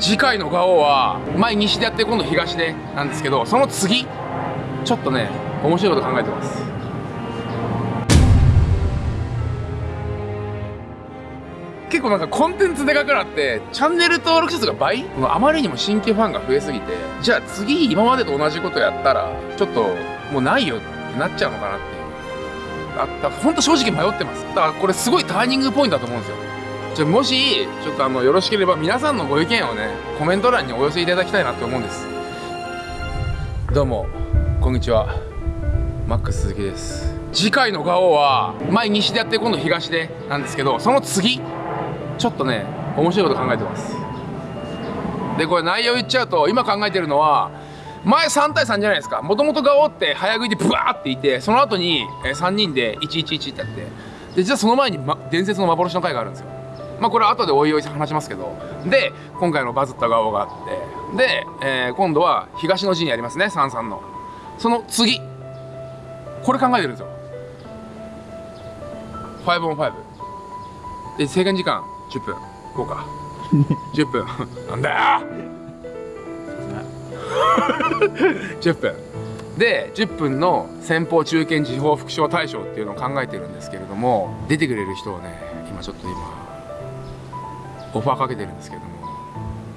次回のガオは前西でやって今度東でなんですけどその次ちょっとね面白いこと考えてます。結構なんかコンテンツでかくなってチャンネル登録者数が倍？あまりにも新規ファンが増えすぎてじゃあ次今までと同じことやったらちょっともうないよってなっちゃうのかなって。いうあった本当正直迷ってます。だからこれすごいターニングポイントだと思うんですよ。じゃもしちょっとあのよろしければ皆さんのご意見をねコメント欄にお寄せいただきたいなと思うんです。どうもこんにちは。マックス鈴木です。次回のガオは前西でやって今度東でなんですけどその次ちょっとね面白いこと考えてます。でこれ内容言っちゃうと今考えてるのは前3対3じゃないですか。もともとガオって早食いでブワーっていてその後に3人で111ってやって。で実はその前に、ま、伝説の幻の回があるんですよ。まあこれは後でおいおい話しますけど。で今回のバズったガオがあって。で、えー、今度は東の陣やりますね33の。その次。これ考えてるんですよ。5 on 5で制限時間10分。こうか。10分。なんだよ。10分。で10分の先方中堅時報副賞大賞っていうのを考えてるんですけれども出てくれる人をね今ちょっと今オファーかけてるんですけれども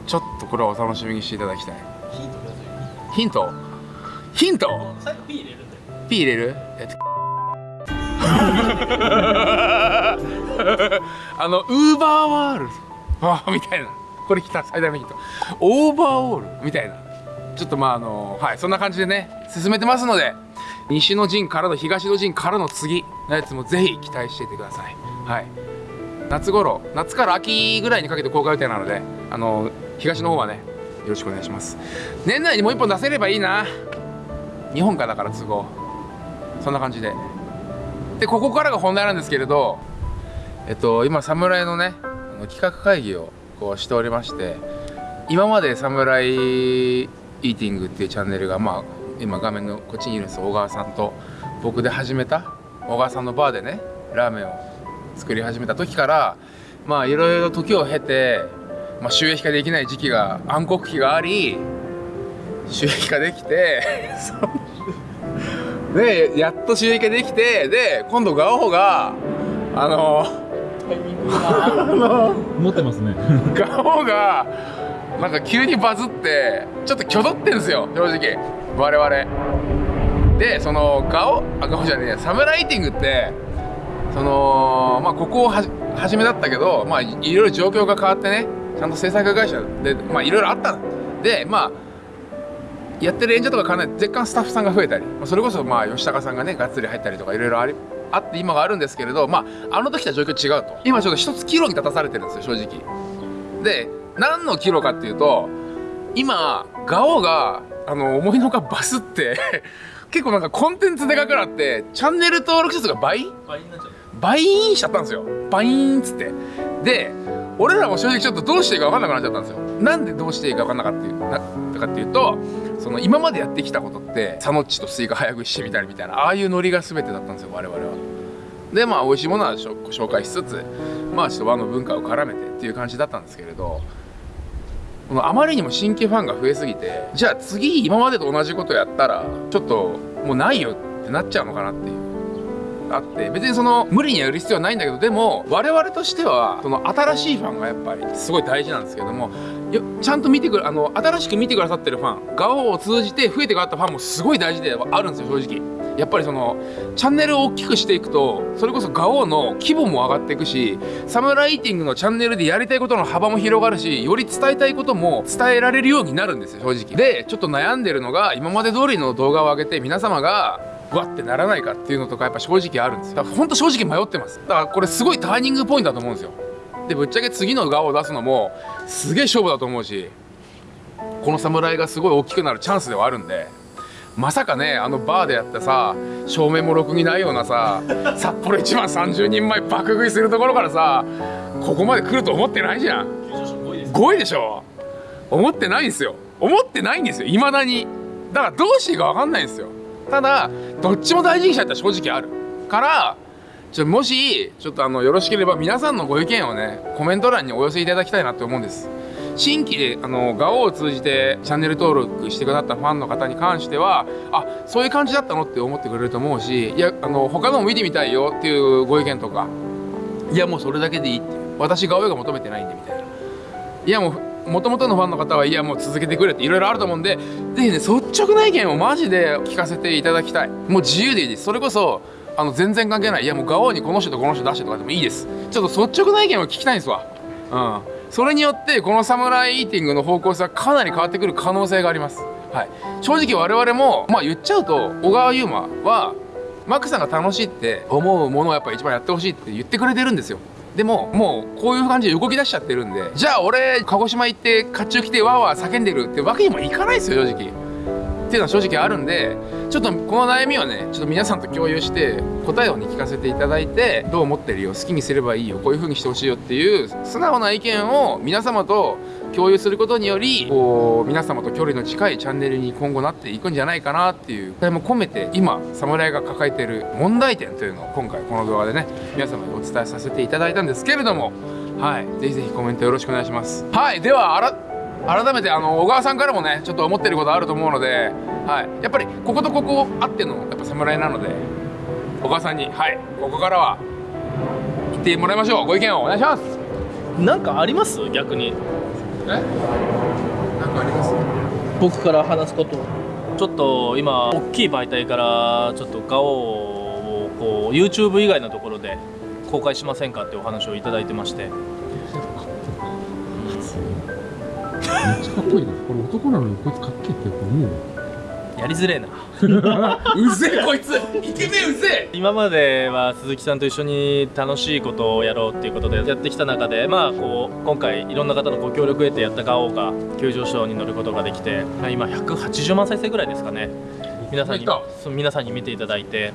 ちょっとこれはお楽しみにしていただきたい。ヒント？ヒント？最後 P 入れる P 入れる？えっと。あのウーバーワールド。あみたいな。これ来た最大のヒント。オーバーオール。みたいな。ちょっとまああのはいそんな感じでね進めてますので西の陣からの東の陣からの次のやつもぜひ期待していてください。はい。夏頃夏から秋ぐらいにかけて公開予定なのであの東の方はねよろしくお願いします。年内にもう一本出せればいいな。日本かだから都合。そんな感じで。でここからが本題なんですけれどえっと今侍のねあの企画会議をこうしておりまして今まで侍イーティングっていうチャンネルがまあ今画面のこっちにいるんです小川さんと僕で始めた小川さんのバーでねラーメンを作り始めた時からまあいろいろ時を経て、まあ、収益化できない時期が暗黒期があり収益化できて でやっと収益化できてで今度ガオがあの持ってますね。ガオがなんか急にバズってちょっと挙動ってんですよ正直。我々。でそのガオあガオじゃねえやサムライティングってそのまあここをは初めだったけどまあいろいろ状況が変わってねちゃんと制作会社でまあいろいろあったでまあやってる演者とかかなり若干スタッフさんが増えたりそれこそまあ吉高さんがねがっつり入ったりとかいろいろありあって今があるんですけれどまああの時とは状況違うと。今ちょっと一つ岐路に立たされてるんですよ正直。で何の岐路かっていうと今ガオがあの思いのほかバスって 結構なんかコンテンツでかくなってチャンネル登録者数が倍？倍になっちゃう。バインしちゃったんですよ。バイーンっつって。で俺らも正直ちょっとどうしていいか分かんなくなっちゃったんですよ。なんでどうしていいか分かんなかったっていうなかっていうとその今までやってきたことってサノッチとスイカ早食いしてみたりみたいなああいうノリが全てだったんですよ我々は。でまあ美味しいものは紹介しつつまあちょっと和の文化を絡めてっていう感じだったんですけれどこのあまりにも新規ファンが増えすぎてじゃあ次今までと同じことやったらちょっと能がないよってなっちゃうのかなっていう。あって別にその無理にやる必要はないんだけどでも我々としてはその新しいファンがやっぱりすごい大事なんですけどもちゃんと見てくるあの新しく見てくださってるファンガオを通じて増えてくだったファンもすごい大事ではあるんですよ正直。やっぱりそのチャンネルを大きくしていくとそれこそガオの規模も上がっていくしサムライティングのチャンネルでやりたいことの幅も広がるしより伝えたいことも伝えられるようになるんですよ正直。でちょっと悩んでるのが今まで通りの動画を上げて皆様がわってならないかっていうのとかやっぱ正直あるんですよ。だからほんと正直迷ってます。だからこれすごいターニングポイントだと思うんですよ。でぶっちゃけ次の側を出すのもすげえ勝負だと思うしこの侍がすごい大きくなるチャンスではあるんでまさかねあのバーでやってさ照明もろくにないようなさ札幌一番30人前爆食いするところからさここまで来ると思ってないじゃん。5位でしょ。思ってないんですよ。思ってないんですよ。いまだに。だからどうしていいか分かんないんですよ。ただどっちも大事にしたいって正直ある。からちょもしちょっとあのよろしければ皆さんのご意見をねコメント欄にお寄せいただきたいなって思うんです。新規であのガオを通じてチャンネル登録してくださったファンの方に関してはあそういう感じだったのって思ってくれると思うしいやあの他のも見てみたいよっていうご意見とかいやもうそれだけでいいって私ガオが求めてないんでみたいな。いやもうもともとのファンの方はいやもう続けてくれっていろいろあると思うんでぜひね率直な意見をマジで聞かせていただきたい。もう自由でいいです。それこそあの全然関係ない。いやもうガオにこの人とこの人出してとかでもいいです。ちょっと率直な意見を聞きたいんですわ。うん。それによってこのサムライイーティングの方向性はかなり変わってくる可能性があります。はい。正直我々もまあ言っちゃうと小川優馬はマックさんが楽しいって思うものをやっぱ一番やってほしいって言ってくれてるんですよ。でももうこういう感じで動き出しちゃってるんでじゃあ俺鹿児島行って甲冑着てわーわー叫んでるってわけにもいかないですよ正直。っていうのは正直あるんでちょっとこの悩みをねちょっと皆さんと共有して答えをね聞かせていただいてどう思ってるよ好きにすればいいよこういう風にしてほしいよっていう素直な意見を皆様と共有することによりこう皆様と距離の近いチャンネルに今後なっていくんじゃないかなっていう期待も込めて今侍が抱えている問題点というのを今回この動画でね皆様にお伝えさせていただいたんですけれどもはいぜひぜひコメントよろしくお願いします。はいではあら改めてあの小川さんからもねちょっと思ってることあると思うので、はい、やっぱりこことここあってのやっぱ侍なので小川さんにはいここからは言ってもらいましょう。ご意見をお願いします。なんかあります？逆に。えなんかあります？僕から話すことちょっと今大きい媒体からちょっとガオをこう YouTube 以外のところで公開しませんかってお話をいただいてまして。め っちゃかっこいいな。これ男なのにこいつかっけえって思うやりづれえな。うぜえこいつ。イケメンうぜ今までは鈴木さんと一緒に楽しいことをやろうっていうことでやってきた中でまあこう今回いろんな方のご協力を得てやったガオが急上昇に乗ることができて今180万再生ぐらいですかね。皆さんに皆さんに見ていただいて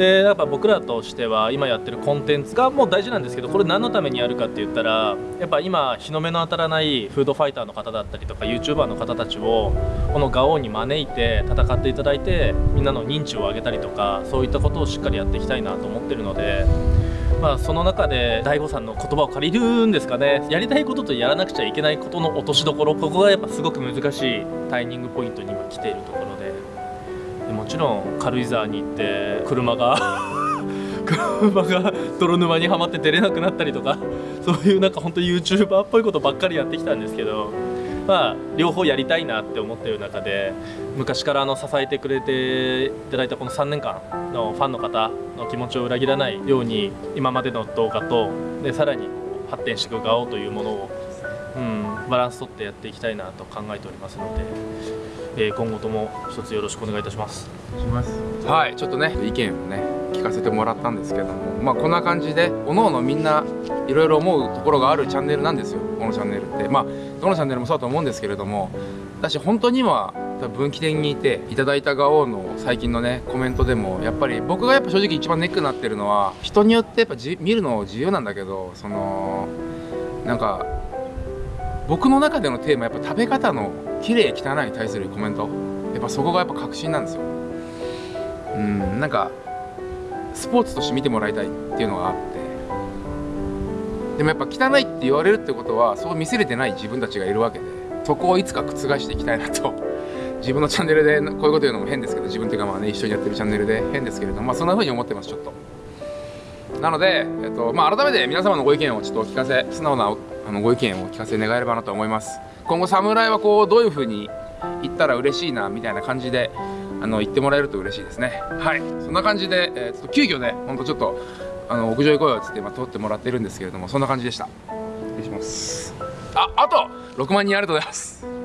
でやっぱ僕らとしては今やってるコンテンツがもう大事なんですけどこれ何のためにやるかって言ったらやっぱ今日の目の当たらないフードファイターの方だったりとか YouTuber の方たちをこのガオに招いて戦っていただいてみんなの認知を上げたりとかそういったことをしっかりやっていきたいなと思ってるので。まあ、その中で DAIGO さんの言葉を借りるんですかねやりたいこととやらなくちゃいけないことの落としどころここがやっぱすごく難しいタイミングポイントに今来ているところでもちろん軽井沢に行って車が 車が泥沼にはまって出れなくなったりとかそういうなんか本当 YouTuber っぽいことばっかりやってきたんですけどまあ両方やりたいなって思ってる中で昔からあの支えてくれていただいたこの3年間のファンの方の気持ちを裏切らないように今までの動画とでさらに発展していく側というものを、うん、バランス取ってやっていきたいなと考えておりますので、えー今後とも一つよろしくお願いいたします。しますはいちょっとね意見をね聞かせてもらったんですけどもまあこんな感じでおのおのみんないろいろ思うところがあるチャンネルなんですよこのチャンネルってまあどのチャンネルもそうだと思うんですけれどもだし本当に今多分分岐点にいていただいた側の最近のねコメントでもやっぱり僕がやっぱ正直一番ネックになってるのは人によってやっぱじ見るの自由なんだけどそのなんか僕の中でのテーマやっぱ食べ方の綺麗汚いに対するコメント。やっぱそこがやっぱ確信なんですよ。うんなんかスポーツとして見てもらいたいっていうのがあって。でもやっぱ汚いって言われるってことはそう見せれてない自分たちがいるわけで。そこをいつか覆していきたいなと。自分のチャンネルでこういうこと言うのも変ですけど自分というかまあね一緒にやってるチャンネルで。変ですけれどもまあそんな風に思ってますちょっと。なので、えっとまあ、改めて皆様のご意見をちょっとお聞かせ素直なあのご意見をお聞かせ願えればなと思います。今後侍はこうどういう風に言ったら嬉しいなみたいな感じであの言ってもらえると嬉しいですね。はい。そんな感じで、えー、ちょっと急遽ねほんとちょっとあの屋上行こうよっつって今通ってもらってるんですけれどもそんな感じでした。失礼します。ああと6万人ありがとうございます。